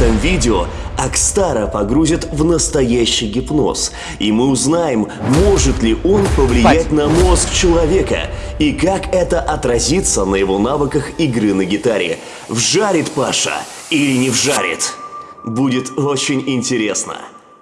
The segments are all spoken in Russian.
этом видео Акстара погрузят в настоящий гипноз, и мы узнаем, может ли он повлиять на мозг человека, и как это отразится на его навыках игры на гитаре. Вжарит Паша или не вжарит? Будет очень интересно.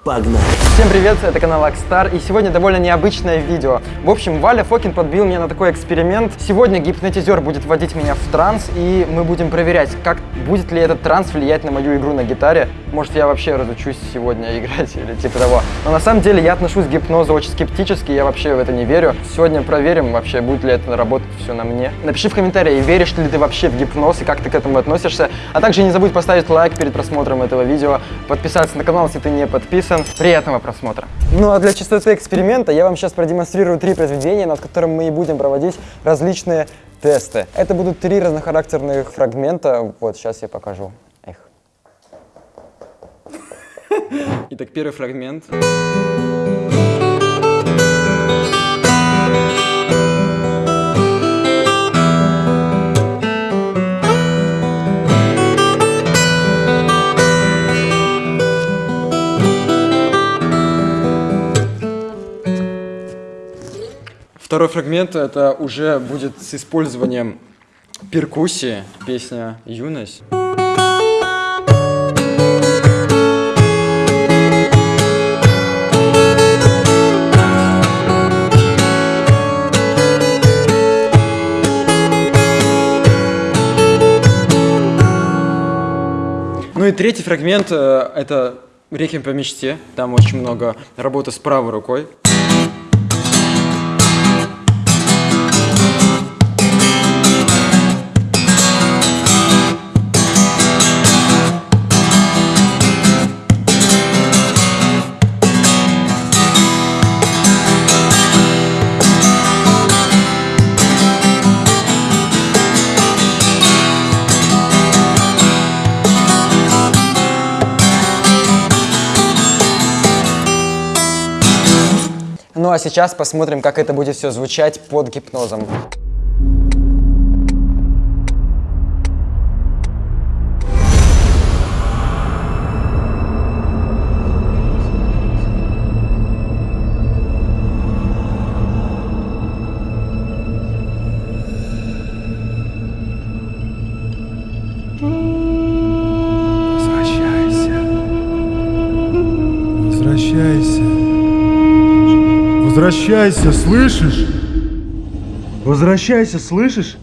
Погнали! Всем привет, это канал Акстар, и сегодня довольно необычное видео. В общем, Валя Фокин подбил меня на такой эксперимент. Сегодня гипнотизер будет вводить меня в транс, и мы будем проверять, как будет ли этот транс влиять на мою игру на гитаре. Может, я вообще разучусь сегодня играть или типа того. Но на самом деле я отношусь к гипнозу очень скептически, я вообще в это не верю. Сегодня проверим вообще, будет ли это работать все на мне. Напиши в комментарии, веришь ли ты вообще в гипноз и как ты к этому относишься. А также не забудь поставить лайк перед просмотром этого видео, подписаться на канал, если ты не подписан. Приятного просмотра. Ну а для чистоты эксперимента я вам сейчас продемонстрирую три произведения, над которыми мы и будем проводить различные тесты. Это будут три разнохарактерных фрагмента. Вот, сейчас я покажу. Эх. Итак, первый фрагмент. Второй фрагмент это уже будет с использованием перкуссии, песня «Юность». Ну и третий фрагмент э, это «Реквием по мечте». Там очень много работы с правой рукой. Сейчас посмотрим, как это будет все звучать под гипнозом. Возвращайся, слышишь? Возвращайся, слышишь?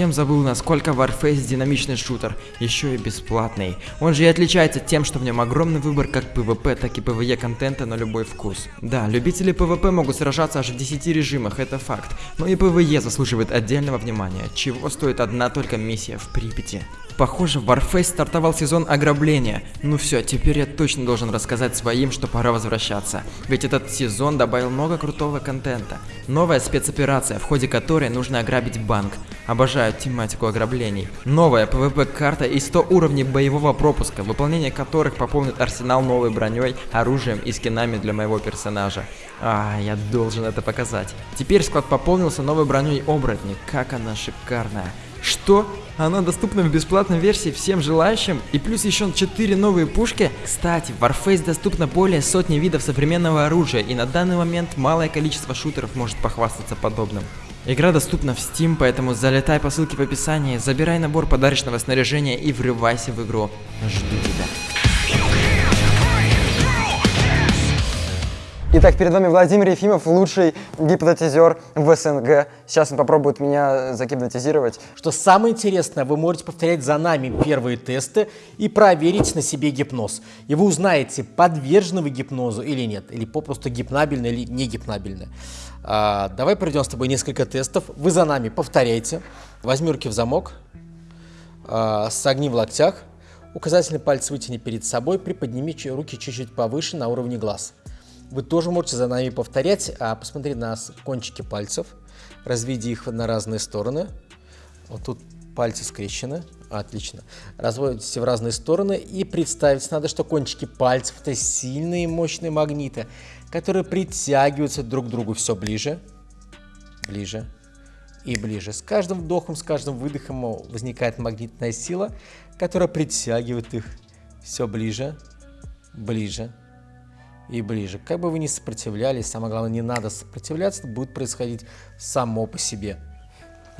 Совсем забыл, насколько Warface динамичный шутер, еще и бесплатный. Он же и отличается тем, что в нем огромный выбор как PvP, так и PvE контента на любой вкус. Да, любители PvP могут сражаться аж в 10 режимах, это факт, но и PvE заслуживает отдельного внимания, чего стоит одна только миссия в Припяти. Похоже, Warface стартовал сезон ограбления. Ну все, теперь я точно должен рассказать своим, что пора возвращаться. Ведь этот сезон добавил много крутого контента. Новая спецоперация, в ходе которой нужно ограбить банк. Обожаю тематику ограблений. Новая PvP-карта и 100 уровней боевого пропуска, выполнение которых пополнит арсенал новой броней, оружием и скинами для моего персонажа. А, я должен это показать. Теперь склад пополнился новой броней оборотни. Как она шикарная. Что? Она доступна в бесплатной версии всем желающим? И плюс еще 4 новые пушки? Кстати, в Warface доступно более сотни видов современного оружия, и на данный момент малое количество шутеров может похвастаться подобным. Игра доступна в Steam, поэтому залетай по ссылке в описании, забирай набор подарочного снаряжения и врывайся в игру. Жду тебя. Итак, перед вами Владимир Ефимов, лучший гипнотизер в СНГ. Сейчас он попробует меня загипнотизировать. Что самое интересное, вы можете повторять за нами первые тесты и проверить на себе гипноз. И вы узнаете, подвержены вы гипнозу или нет, или попросту гипнабельно или не гипнабельно. А, давай пройдем с тобой несколько тестов. Вы за нами повторяйте. Возьми руки в замок, а, согни в локтях, указательный палец вытяни перед собой, приподними руки чуть-чуть повыше на уровне глаз. Вы тоже можете за нами повторять, а посмотри на кончики пальцев, разведи их на разные стороны. Вот тут пальцы скрещены, отлично. Разводите в разные стороны и представить надо, что кончики пальцев это сильные мощные магниты, которые притягиваются друг к другу все ближе. ближе и ближе. С каждым вдохом, с каждым выдохом возникает магнитная сила, которая притягивает их все ближе, ближе и ближе. Как бы вы ни сопротивлялись, самое главное, не надо сопротивляться, это будет происходить само по себе.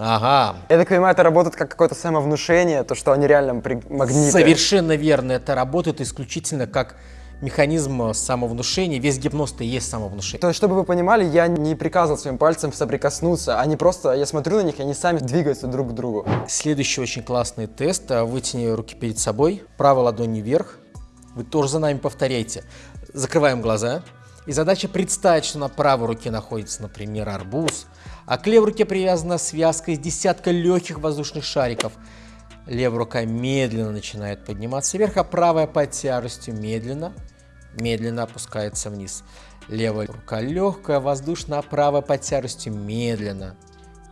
Ага. Я так понимаю, это работает как какое-то самовнушение, то, что они реально магниты. Совершенно верно. Это работает исключительно как механизм самовнушения. Весь гипноз-то есть самовнушение. То есть, чтобы вы понимали, я не приказывал своим пальцем соприкоснуться. Они просто, я смотрю на них, и они сами двигаются друг к другу. Следующий очень классный тест. Вытяни руки перед собой, правой ладонью вверх. Вы тоже за нами повторяйте. Закрываем глаза. И задача представить, что на правой руке находится, например, арбуз, а к левой руке привязана связка из десятка легких воздушных шариков. Левая рука медленно начинает подниматься вверх, а правая под тяжестью медленно, медленно опускается вниз. Левая рука легкая, воздушная, а правая под тяжестью медленно,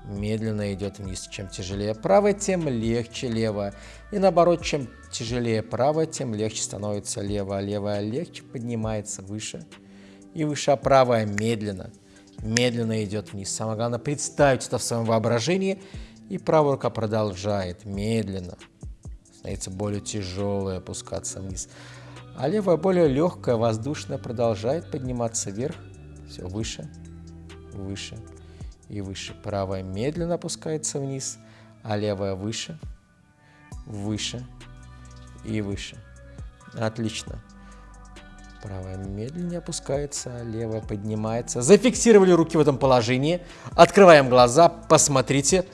медленно идет вниз. Чем тяжелее правая, тем легче левая. И наоборот, чем тяжелее правая, тем легче становится левая. Левая легче поднимается выше и выше, а правая медленно, медленно идет вниз. Самое главное, представить это в своем воображении. И правая рука продолжает медленно, становится более тяжелой, опускаться вниз. А левая более легкая, воздушная, продолжает подниматься вверх, все выше, выше и выше. Правая медленно опускается вниз, а левая выше, выше и выше. Отлично. Правая медленнее опускается, а левая поднимается. Зафиксировали руки в этом положении. Открываем глаза, посмотрите.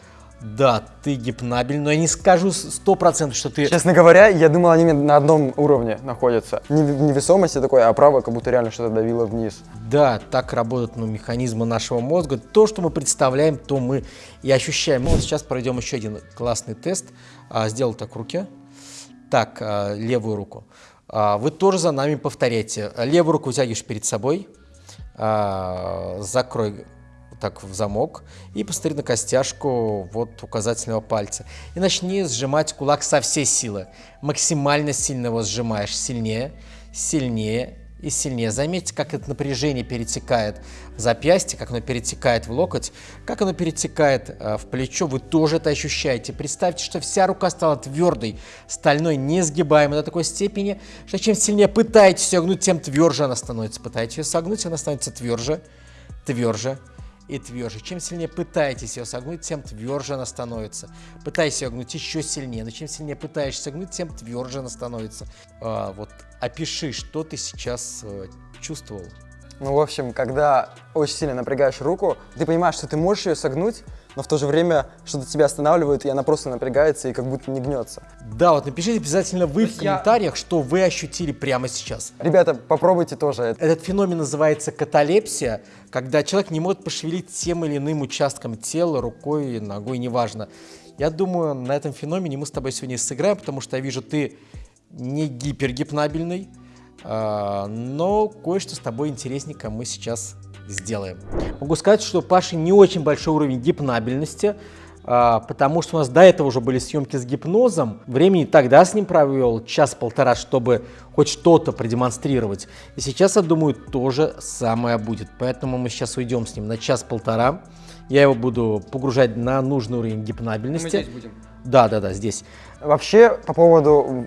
Да, ты гипнабель, но я не скажу сто процентов, что ты... Честно говоря, я думал, они на одном уровне находятся. Не невесомости такой, а правая как будто реально что-то давило вниз. Да, так работают ну, механизмы нашего мозга. То, что мы представляем, то мы и ощущаем. Ну, вот сейчас пройдем еще один классный тест. А, сделал так руки. Так, а, левую руку. А, вы тоже за нами повторяйте. Левую руку вытягиваешь перед собой. А, закрой так в замок и посмотри на костяшку вот указательного пальца. И начни сжимать кулак со всей силы. Максимально сильно его сжимаешь. Сильнее, сильнее и сильнее. Заметьте, как это напряжение перетекает в запястье, как оно перетекает в локоть, как оно перетекает э, в плечо. Вы тоже это ощущаете. Представьте, что вся рука стала твердой, стальной, несгибаемой до такой степени, что чем сильнее пытаетесь ее гнуть, тем тверже она становится. Пытаетесь ее согнуть, она становится тверже, тверже и тверже. Чем сильнее пытаетесь ее согнуть, тем тверже она становится. Пытайся ее гнуть еще сильнее, но чем сильнее пытаешься гнуть, тем тверже она становится. А, вот опиши, что ты сейчас э, чувствовал. Ну, в общем, когда очень сильно напрягаешь руку, ты понимаешь, что ты можешь ее согнуть, но в то же время что-то тебя останавливает, и она просто напрягается и как будто не гнется. Да, вот напишите обязательно вы в комментариях, я... что вы ощутили прямо сейчас. Ребята, попробуйте тоже. Этот феномен называется каталепсия, когда человек не может пошевелить тем или иным участком тела, рукой, ногой, неважно. Я думаю, на этом феномене мы с тобой сегодня сыграем, потому что я вижу, ты не гипергипнабельный, а, но кое-что с тобой интересненько мы сейчас сделаем. Могу сказать, что Паши не очень большой уровень гипнабельности, а, потому что у нас до этого уже были съемки с гипнозом. Времени тогда с ним провел час-полтора, чтобы хоть что-то продемонстрировать. И сейчас, я думаю, то же самое будет. Поэтому мы сейчас уйдем с ним на час-полтора. Я его буду погружать на нужный уровень гипнабельности. Мы здесь будем. Да, да, да, здесь. Вообще, по поводу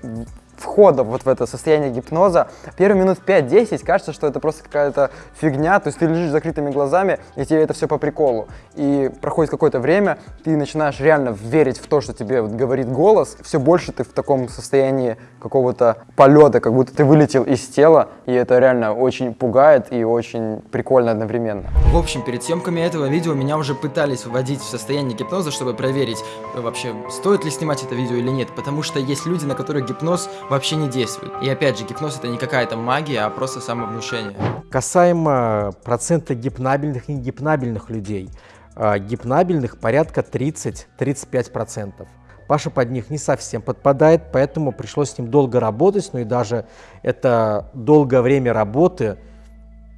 входа вот в это состояние гипноза, первые минут 5-10 кажется, что это просто какая-то фигня, то есть ты лежишь с закрытыми глазами, и тебе это все по приколу. И проходит какое-то время, ты начинаешь реально верить в то, что тебе вот говорит голос, все больше ты в таком состоянии какого-то полета, как будто ты вылетел из тела, и это реально очень пугает и очень прикольно одновременно. В общем, перед съемками этого видео меня уже пытались вводить в состояние гипноза, чтобы проверить вообще, стоит ли снимать это видео или нет, потому что есть люди, на которых гипноз вообще не действует. И опять же, гипноз это не какая-то магия, а просто самовнушение. Касаемо процента гипнабельных и негипнабельных людей. А, гипнабельных порядка 30-35%. Паша под них не совсем подпадает, поэтому пришлось с ним долго работать, ну и даже это долгое время работы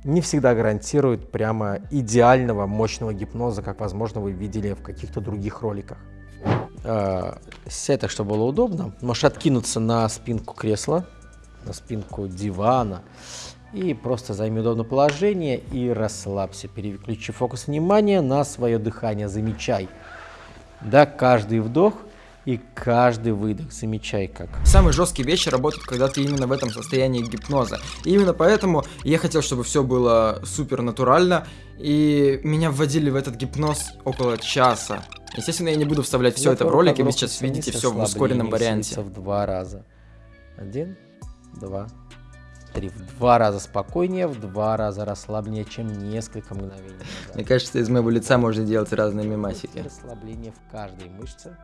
не всегда гарантирует прямо идеального, мощного гипноза, как, возможно, вы видели в каких-то других роликах. Э, сядь так, чтобы было удобно. Можешь откинуться на спинку кресла, на спинку дивана. И просто займи удобное положение и расслабься. Переключи фокус внимания на свое дыхание. Замечай. Да, каждый вдох и каждый выдох. Замечай как. Самые жесткие вещи работают, когда ты именно в этом состоянии гипноза. И именно поэтому я хотел, чтобы все было супер натурально. И меня вводили в этот гипноз около часа. Естественно, я не буду вставлять все это в ролик, и вы сейчас видите все в ускоренном варианте. В два раза. Один, два, три. В два раза спокойнее, в два раза расслабленнее, чем несколько мгновений назад. Мне кажется, из моего лица можно делать разные мемасики. Расслабление в каждой мышце.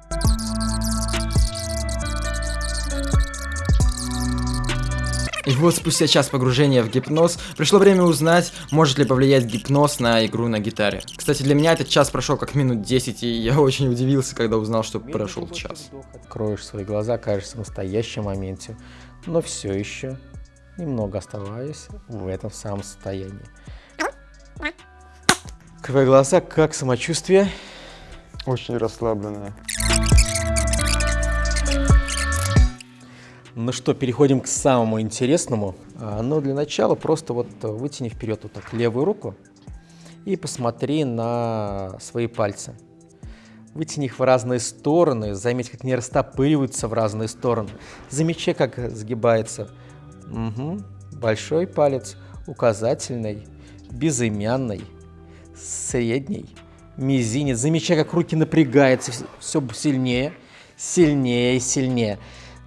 И вот спустя час погружения в гипноз, пришло время узнать, может ли повлиять гипноз на игру на гитаре. Кстати, для меня этот час прошел как минут 10, и я очень удивился, когда узнал, что прошел час. Откроешь свои глаза, кажешься в настоящем моменте, но все еще немного оставаясь в этом самом состоянии. Открывай глаза, как самочувствие? Очень расслабленная. Ну что, переходим к самому интересному. А, Но для начала просто вот вытяни вперед вот так левую руку и посмотри на свои пальцы. Вытяни их в разные стороны, заметь, как они растопыриваются в разные стороны. Замечай, как сгибается Мгм. большой палец, указательный, безымянный, средний, мизинец. Замечай, как руки напрягаются все сильнее, сильнее и сильнее.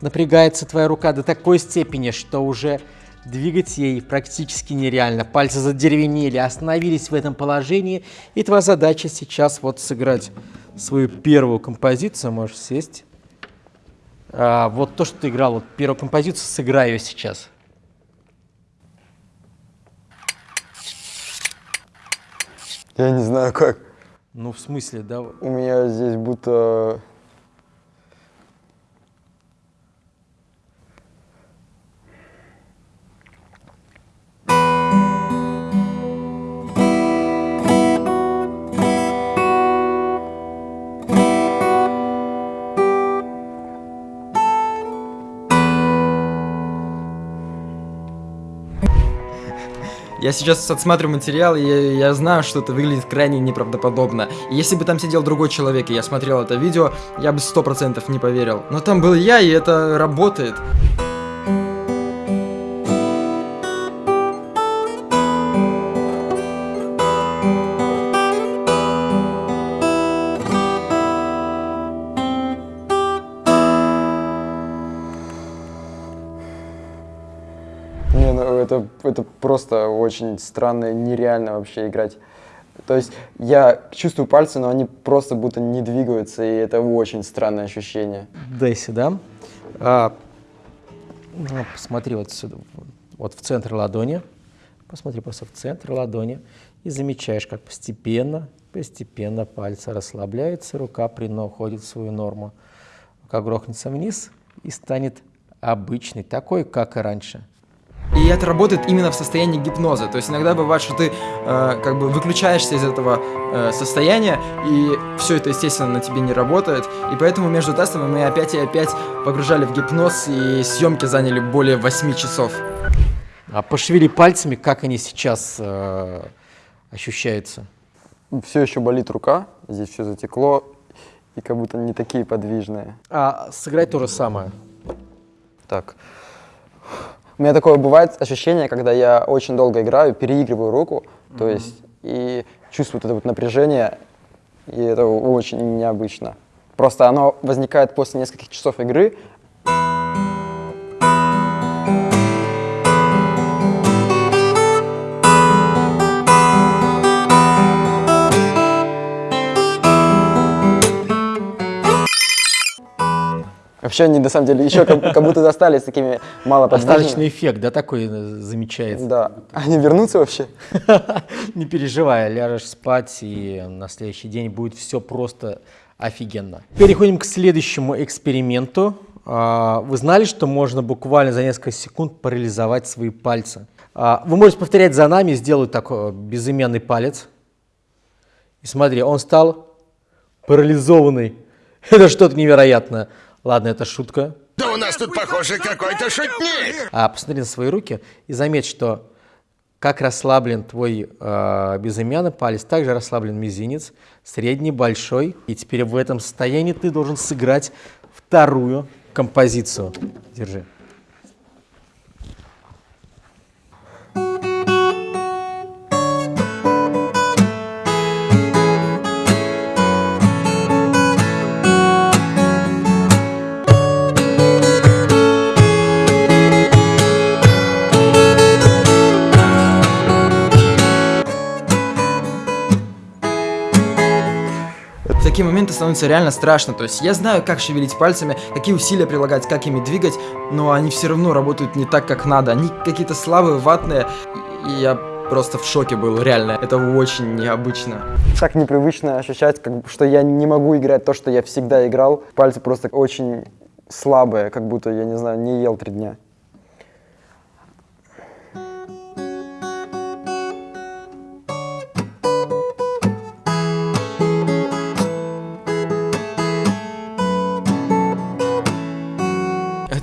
Напрягается твоя рука до такой степени, что уже двигать ей практически нереально. Пальцы задеревенели, остановились в этом положении. И твоя задача сейчас вот сыграть свою первую композицию. Можешь сесть. А, вот то, что ты играл, вот первую композицию, сыграй ее сейчас. Я не знаю как. Ну, в смысле, да? У меня здесь будто... Я сейчас отсматриваю материал, и я, я знаю, что это выглядит крайне неправдоподобно. И если бы там сидел другой человек, и я смотрел это видео, я бы сто процентов не поверил. Но там был я, и это работает. Это, это просто очень странно, нереально вообще играть. То есть я чувствую пальцы, но они просто будто не двигаются, и это очень странное ощущение. Дай сюда. А, ну, посмотри вот сюда, вот в центр ладони. Посмотри просто в центр ладони. И замечаешь, как постепенно, постепенно пальцы расслабляются, рука прямо уходит в свою норму. Рука грохнется вниз и станет обычной, такой, как и раньше. И это работает именно в состоянии гипноза. То есть иногда бывает, что ты э, как бы выключаешься из этого э, состояния, и все это, естественно, на тебе не работает. И поэтому между тестами мы опять и опять погружали в гипноз, и съемки заняли более 8 часов. А пошевели пальцами, как они сейчас э, ощущаются. Все еще болит рука, здесь все затекло, и как будто не такие подвижные. А сыграй то же самое. Так. У меня такое бывает ощущение, когда я очень долго играю, переигрываю руку, то есть и чувствую это вот напряжение, и это очень необычно. Просто оно возникает после нескольких часов игры. Вообще они на самом деле еще как, как будто достались такими малоподвижными. Остаточный эффект, да, такой э, замечается. Да. Они вернутся вообще? Не переживай, ляжешь спать, и на следующий день будет все просто офигенно. Переходим к следующему эксперименту. А, Вы знали, что можно буквально за несколько секунд парализовать свои пальцы? А, Вы можете повторять за нами, сделать такой безымянный палец. И смотри, он стал парализованный. Это что-то невероятное. Ладно, это шутка. Да у нас тут, похоже, какой-то шутник. А посмотри на свои руки и заметь, что Как расслаблен твой э, безымянный палец, также расслаблен мизинец, средний, большой. И теперь в этом состоянии ты должен сыграть вторую композицию. Держи. Такие моменты становится реально страшно. То есть я знаю, как шевелить пальцами, какие усилия прилагать, как ими двигать, но они все равно работают не так, как надо. Они какие-то слабые, ватные. И я просто в шоке был, реально. Это очень необычно. Так непривычно ощущать, как, что я не могу играть то, что я всегда играл. Пальцы просто очень слабые, как будто, я не знаю, не ел три дня.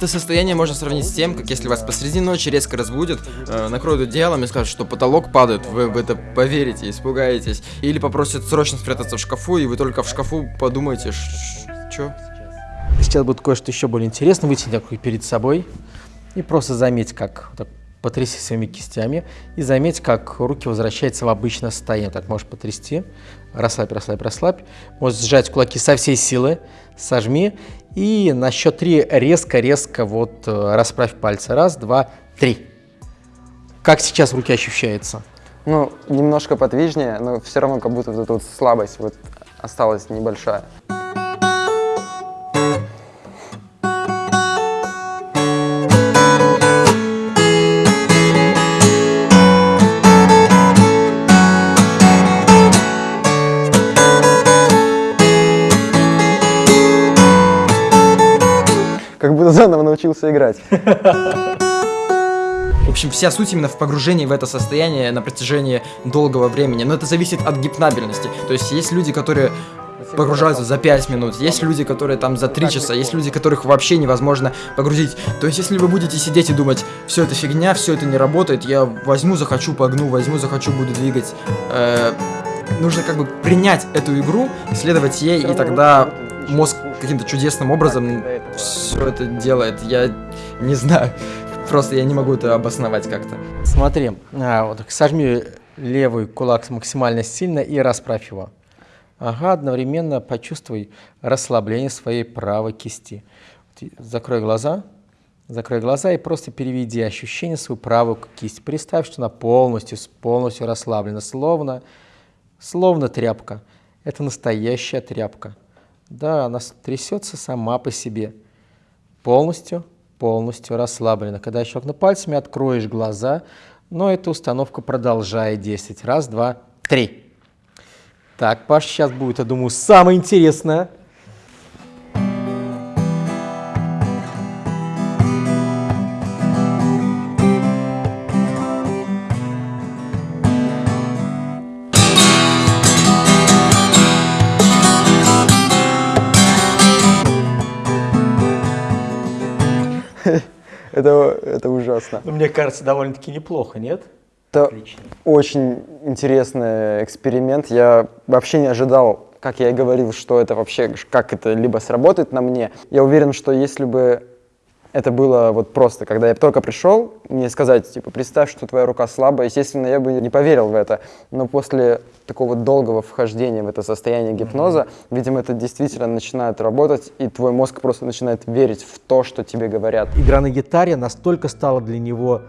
Это состояние можно сравнить с тем, как если вас посреди ночи резко разбудят, э, накроют одеялом и скажут, что потолок падает, вы в это поверите, испугаетесь. Или попросят срочно спрятаться в шкафу, и вы только в шкафу подумаете, что? Сейчас будет кое-что еще более интересное. Вытяни такой перед собой и просто заметь, как так потряси своими кистями и заметь, как руки возвращаются в обычное состояние. Так можешь потрясти, расслабь, расслабь, расслабь. Можешь сжать кулаки со всей силы, сожми и на счет три резко-резко вот э, расправь пальцы. Раз, два, три. Как сейчас руки ощущаются? Ну, немножко подвижнее, но все равно как будто вот эта вот слабость вот осталась небольшая. Научился играть. В общем, вся суть именно в погружении в это состояние на протяжении долгого времени. Но это зависит от гипнабельности. То есть есть люди, которые погружаются за 5 минут, есть люди, которые там за 3 часа, есть люди, которых вообще невозможно погрузить. То есть если вы будете сидеть и думать, все это фигня, все это не работает, я возьму, захочу, погну, возьму, захочу, буду двигать. э, нужно как бы принять эту игру, следовать ей, и тогда мозг каким-то чудесным образом все это делает. Я не знаю. Просто я не могу это обосновать как-то. Смотри, а, вот сожми левый кулак максимально сильно и расправь его. Ага, одновременно почувствуй расслабление своей правой кисти. Закрой глаза, закрой глаза и просто переведи ощущение свою правую кисть. Представь, что она полностью, полностью расслаблена, словно, словно тряпка. Это настоящая тряпка. Да, она трясется сама по себе. Полностью, полностью расслаблена. Когда щелкну пальцами, откроешь глаза, но эта установка продолжает действовать. Раз, два, три. Так, Паш, сейчас будет, я думаю, самое интересное. Ну, Мне кажется, довольно-таки неплохо, нет? Это Отлично. очень интересный эксперимент. Я вообще не ожидал, как я и говорил, что это вообще, как это либо сработает на мне. Я уверен, что если бы это было вот просто, когда я только пришел, мне сказать, типа, представь, что твоя рука слабая, естественно, я бы не поверил в это. Но после такого долгого вхождения в это состояние гипноза, видимо, это действительно начинает работать, и твой мозг просто начинает верить в то, что тебе говорят. Игра на гитаре настолько стала для него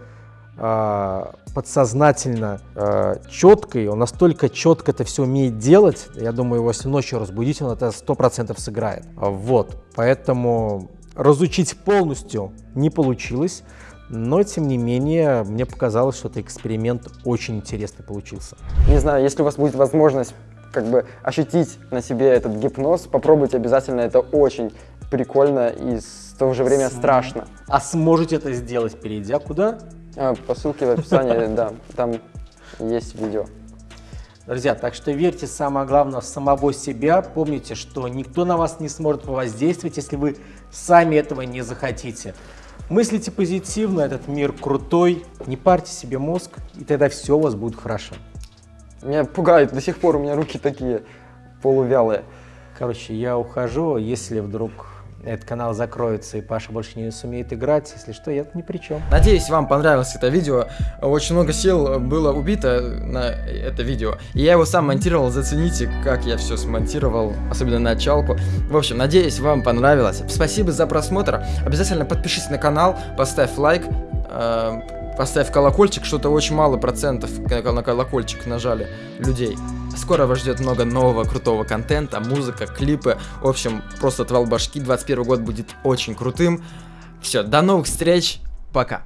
а, подсознательно а, четкой, он настолько четко это все умеет делать, я думаю, его если ночью разбудить, он это сто процентов сыграет. Вот, поэтому разучить полностью не получилось, но тем не менее мне показалось, что этот эксперимент очень интересный получился. Не знаю, если у вас будет возможность как бы ощутить на себе этот гипноз, попробуйте обязательно, это очень прикольно и в то же время страшно. А сможете это сделать, перейдя куда? А, По ссылке в описании, да, там есть видео. Друзья, так что верьте, самое главное, в самого себя. Помните, что никто на вас не сможет воздействовать, если вы сами этого не захотите. Мыслите позитивно, этот мир крутой, не парьте себе мозг, и тогда все у вас будет хорошо. Меня пугает, до сих пор у меня руки такие полувялые. Короче, я ухожу, если вдруг этот канал закроется и Паша больше не сумеет играть, если что, я ни при чем. Надеюсь, вам понравилось это видео. Очень много сил было убито на это видео. И я его сам монтировал, зацените, как я все смонтировал, особенно началку. В общем, надеюсь, вам понравилось. Спасибо за просмотр. Обязательно подпишись на канал, поставь лайк, э, поставь колокольчик, что-то очень мало процентов на колокольчик нажали людей. Скоро вас ждет много нового крутого контента, музыка, клипы. В общем, просто отвал башки. 21 год будет очень крутым. Все, до новых встреч. Пока.